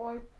Bye.